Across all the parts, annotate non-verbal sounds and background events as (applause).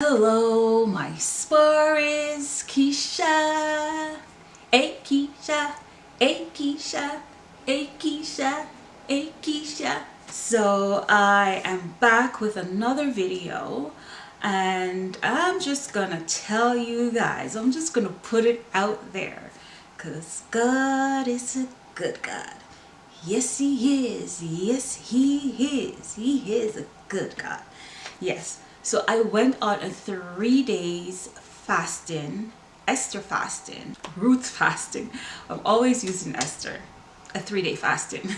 Hello, my spur is Keisha. Hey Keisha, hey Keisha, hey Keisha, hey Keisha. So I am back with another video and I'm just gonna tell you guys, I'm just gonna put it out there because God is a good God. Yes, he is. Yes, he is. He is a good God. Yes. So I went on a three days fasting, Esther fasting, Ruth (laughs) fasting. I'm always using Esther, a three day fasting.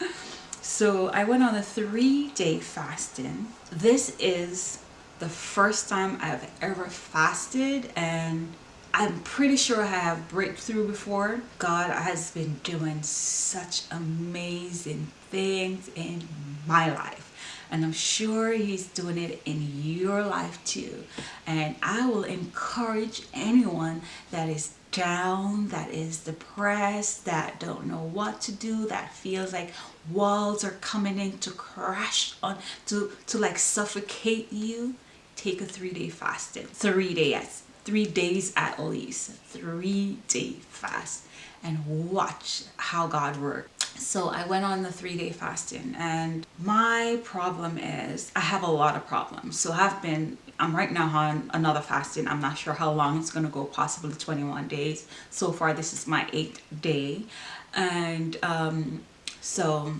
(laughs) so I went on a three day fasting. This is the first time I've ever fasted and I'm pretty sure I have breakthrough before. God has been doing such amazing things in my life and I'm sure he's doing it in your life too. And I will encourage anyone that is down that is depressed that don't know what to do that feels like walls are coming in to crash on to to like suffocate you take a three-day fasting. Three days. Three days at least. Three day fast. And watch how God works so I went on the three-day fasting and my problem is I have a lot of problems. So I've been I'm right now on another fasting. I'm not sure how long it's going to go possibly 21 days. So far this is my eighth day. And um, so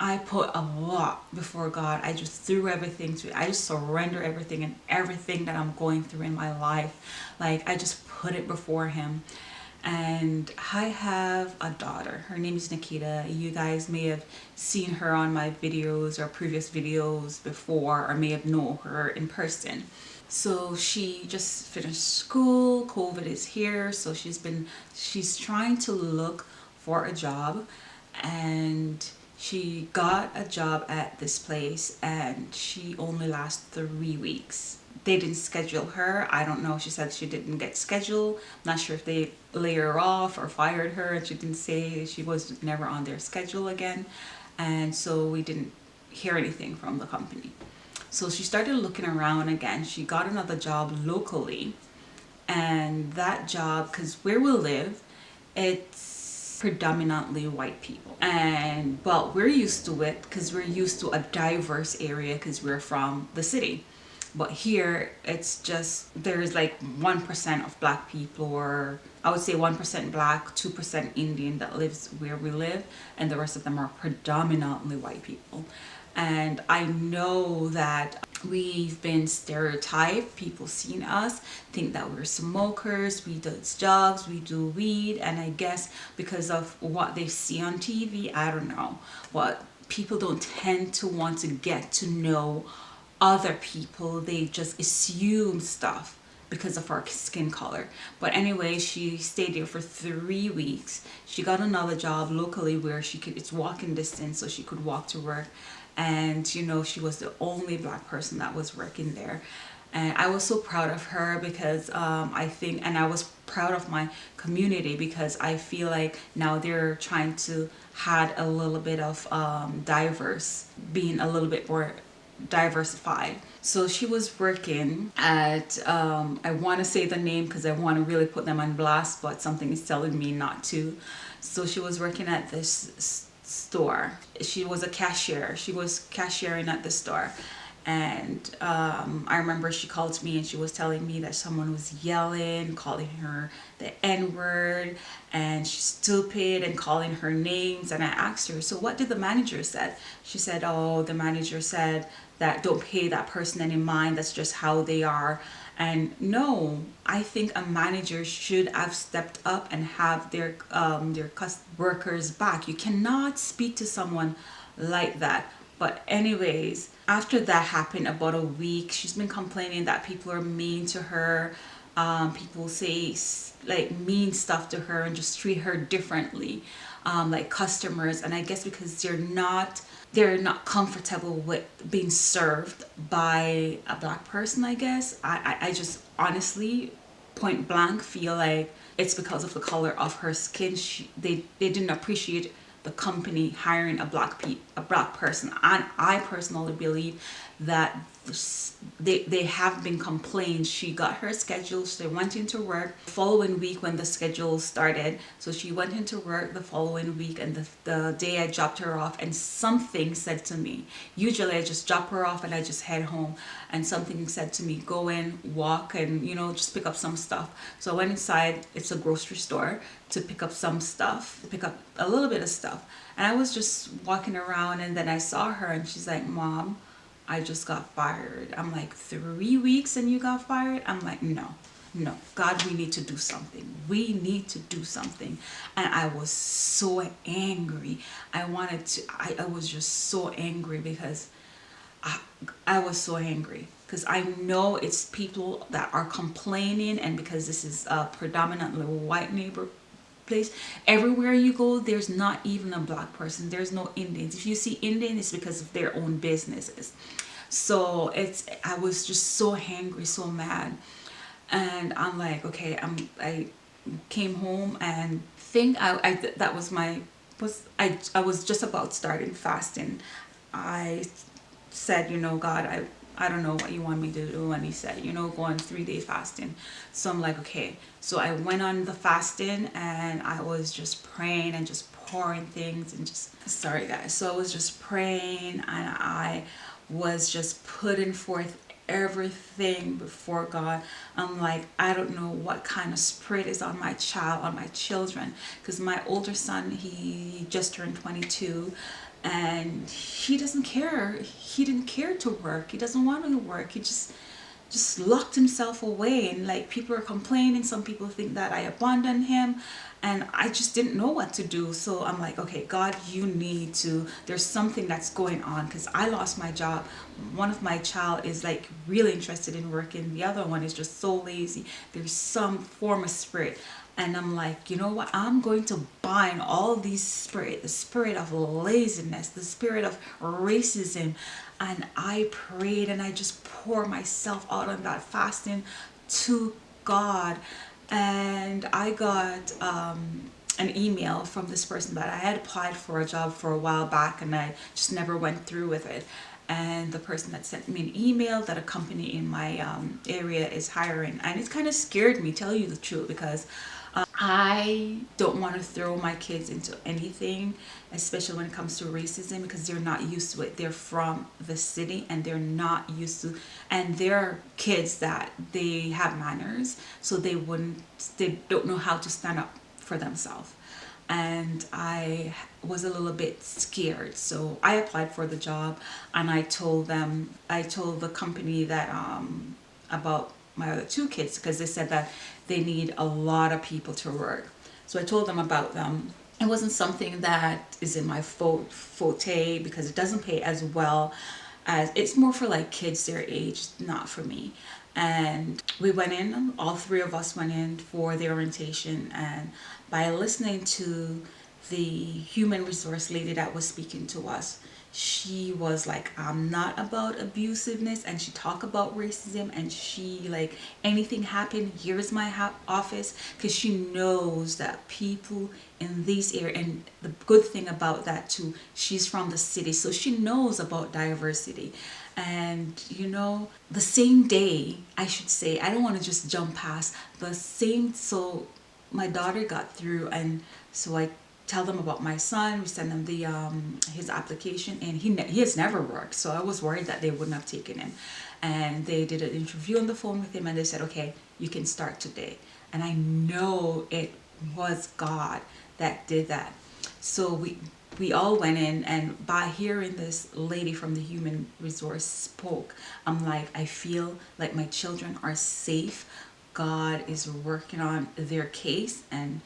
I put a lot before God. I just threw everything to I just surrender everything and everything that I'm going through in my life. Like I just put it before him and I have a daughter. Her name is Nikita. You guys may have seen her on my videos or previous videos before or may have known her in person. So she just finished school, COVID is here, so she's been, she's trying to look for a job and she got a job at this place and she only lasts three weeks. They didn't schedule her. I don't know. She said she didn't get scheduled. I'm not sure if they lay her off or fired her. And she didn't say she was never on their schedule again. And so we didn't hear anything from the company. So she started looking around again. She got another job locally. And that job because where we live it's predominantly white people. And but we're used to it because we're used to a diverse area because we're from the city. But here it's just there's like one percent of black people or I would say one percent black two percent Indian that lives where we live and the rest of them are predominantly white people. And I know that we've been stereotyped people seeing us think that we're smokers we do drugs we do weed and i guess because of what they see on tv i don't know. What people don't tend to want to get to know other people they just assume stuff because of our skin color. But anyway she stayed there for three weeks. She got another job locally where she could it's walking distance so she could walk to work and you know she was the only black person that was working there. And I was so proud of her because um, I think and I was proud of my community because I feel like now they're trying to had a little bit of um, diverse being a little bit more diversified. So she was working at um, I want to say the name because I want to really put them on blast but something is telling me not to. So she was working at this store. She was a cashier. She was cashiering at the store. And um, I remember she called me and she was telling me that someone was yelling, calling her the N-word and she's stupid and calling her names. And I asked her, so what did the manager said? She said, oh, the manager said that don't pay that person any mind. That's just how they are and no i think a manager should have stepped up and have their um, their workers back. You cannot speak to someone like that. But anyways after that happened about a week she's been complaining that people are mean to her. Um, people say like mean stuff to her and just treat her differently um, like customers. And I guess because they're not they're not comfortable with being served by a black person I guess. I, I, I just honestly point blank feel like it's because of the color of her skin. She, they, they didn't appreciate the company hiring a black pe a black person. And I personally believe that they, they have been complained. She got her schedule she went into work the following week when the schedule started. So she went into work the following week and the, the day I dropped her off and something said to me. Usually I just drop her off and I just head home. And something said to me go in walk and you know just pick up some stuff. So I went inside it's a grocery store to pick up some stuff pick up a little bit of stuff. And I was just walking around and then I saw her and she's like mom I just got fired. I'm like, three weeks and you got fired? I'm like, no, no. God, we need to do something. We need to do something. And I was so angry. I wanted to, I, I was just so angry because I, I was so angry because I know it's people that are complaining and because this is a predominantly white neighbor place. Everywhere you go there's not even a black person. There's no Indians. If you see Indian it's because of their own businesses. So it's I was just so angry so mad. And I'm like okay I'm I came home and think I, I that was my was I, I was just about starting fasting. I said you know God I I don't know what you want me to do and he said you know go on three day fasting so I'm like okay so I went on the fasting and I was just praying and just pouring things and just sorry guys so I was just praying and I was just putting forth everything before God. I'm like, I don't know what kind of spirit is on my child, on my children. Because my older son, he just turned 22 and he doesn't care. He didn't care to work. He doesn't want to work. He just just locked himself away. And like people are complaining. Some people think that I abandoned him. And I just didn't know what to do. So I'm like okay God you need to there's something that's going on. Because I lost my job. One of my child is like really interested in working. The other one is just so lazy. There's some form of spirit and I'm like you know what? I'm going to bind all these spirit the spirit of laziness the spirit of racism. And I prayed and I just pour myself out on that fasting to God. And I got um, an email from this person that I had applied for a job for a while back and I just never went through with it. And the person that sent me an email that a company in my um, area is hiring. And it kind of scared me tell you the truth because I don't want to throw my kids into anything especially when it comes to racism because they're not used to it. They're from the city and they're not used to and they're kids that they have manners so they wouldn't they don't know how to stand up for themselves. And I was a little bit scared so I applied for the job and I told them I told the company that um about my other two kids because they said that they need a lot of people to work. So I told them about them. It wasn't something that is in my forte because it doesn't pay as well as it's more for like kids their age not for me. And we went in all three of us went in for the orientation. And by listening to the human resource lady that was speaking to us she was like i'm not about abusiveness and she talked about racism and she like anything happened here's my office because she knows that people in this area and the good thing about that too she's from the city so she knows about diversity. And you know the same day i should say i don't want to just jump past the same so my daughter got through and so i tell them about my son. We send them the um, his application, and he he has never worked, so I was worried that they wouldn't have taken him. And they did an interview on the phone with him, and they said, "Okay, you can start today." And I know it was God that did that. So we we all went in, and by hearing this lady from the human resource spoke, I'm like, I feel like my children are safe. God is working on their case, and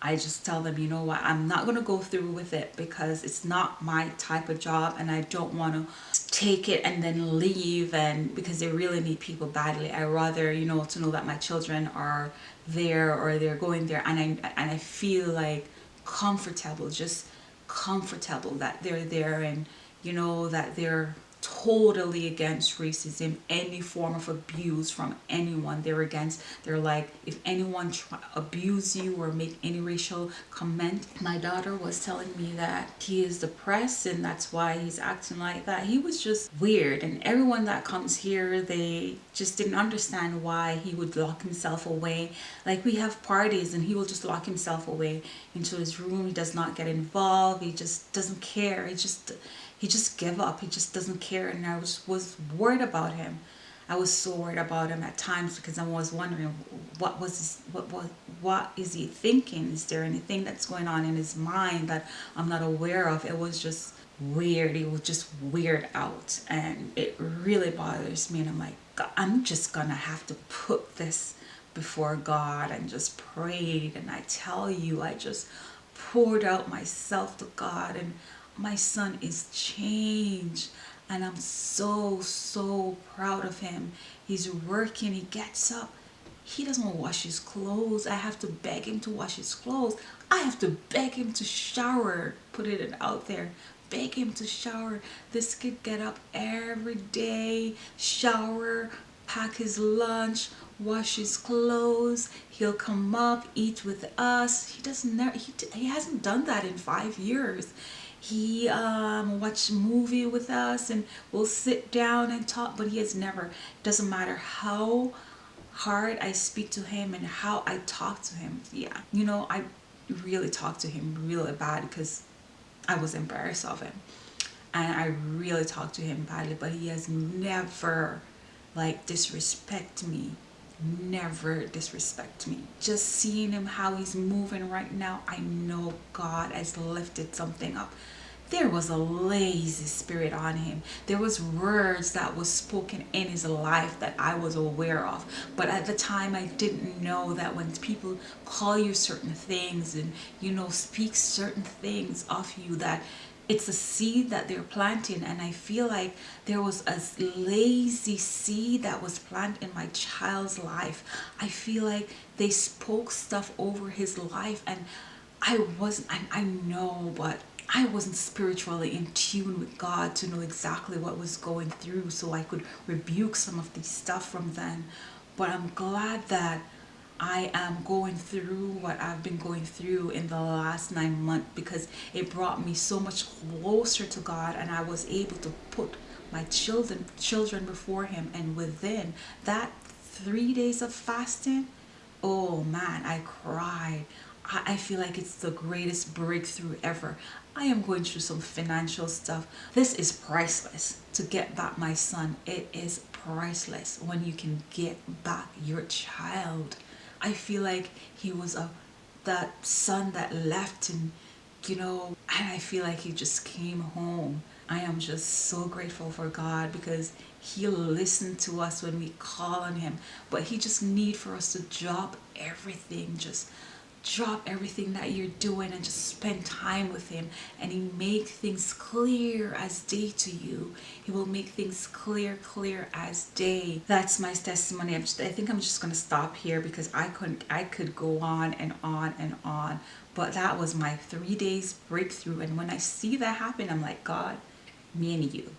I just tell them, you know what, I'm not going to go through with it because it's not my type of job and I don't want to take it and then leave and because they really need people badly. I rather, you know, to know that my children are there or they're going there and I, and I feel like comfortable, just comfortable that they're there and you know that they're totally against racism any form of abuse from anyone. They're against they're like if anyone try, abuse you or make any racial comment my daughter was telling me that he is depressed and that's why he's acting like that. He was just weird. And everyone that comes here they just didn't understand why he would lock himself away. Like we have parties and he will just lock himself away into his room. He does not get involved. He just doesn't care. He just he just gave up. He just doesn't care. And i was was worried about him. I was so worried about him at times because i was wondering what was his, what what what is he thinking? Is there anything that's going on in his mind that i'm not aware of? It was just weird. It was just weird out. And it really bothers me. And i'm like i'm just gonna have to put this before god and just prayed. And i tell you i just poured out myself to god. And my son is changed and I'm so so proud of him. He's working he gets up. He doesn't wash his clothes. I have to beg him to wash his clothes. I have to beg him to shower. Put it out there. Beg him to shower. This kid get up every day shower pack his lunch wash his clothes. He'll come up eat with us. He doesn't he, he hasn't done that in five years he um, watch movie with us and we'll sit down and talk but he has never doesn't matter how hard I speak to him and how I talk to him yeah you know I really talk to him really bad because I was embarrassed of him. And I really talked to him badly but he has never like disrespect me never disrespect me. Just seeing him how he's moving right now I know God has lifted something up. There was a lazy spirit on him. There was words that was spoken in his life that I was aware of. But at the time I didn't know that when people call you certain things and you know speak certain things of you that it's a seed that they're planting and I feel like there was a lazy seed that was planted in my child's life. I feel like they spoke stuff over his life and I wasn't I, I know but I wasn't spiritually in tune with God to know exactly what was going through so I could rebuke some of these stuff from then but I'm glad that I am going through what I've been going through in the last nine months because it brought me so much closer to God and I was able to put my children children before him. And within that three days of fasting oh man I cried. I feel like it's the greatest breakthrough ever. I am going through some financial stuff. This is priceless to get back my son. It is priceless when you can get back your child I feel like he was a that son that left and you know and I feel like he just came home. I am just so grateful for God because he'll listen to us when we call on him. But he just need for us to drop everything just drop everything that you're doing and just spend time with him and he make things clear as day to you. He will make things clear clear as day. That's my testimony. I'm just, I think I'm just gonna stop here because I couldn't I could go on and on and on but that was my three days breakthrough and when I see that happen I'm like God me and you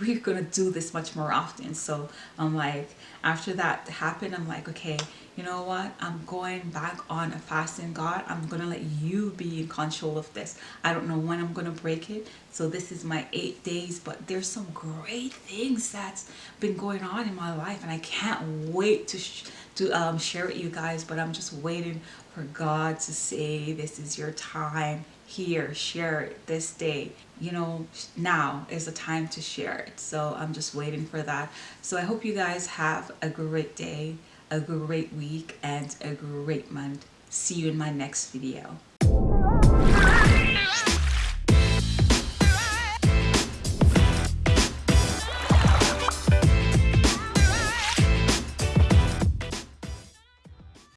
we're gonna do this much more often. So I'm like after that happened I'm like okay you know what? I'm going back on a fasting God. I'm gonna let you be in control of this. I don't know when I'm gonna break it. So this is my eight days but there's some great things that's been going on in my life and I can't wait to to um, share with you guys but I'm just waiting for God to say this is your time here. Share it this day. You know now is the time to share it. So i'm just waiting for that. So i hope you guys have a great day a great week and a great month. See you in my next video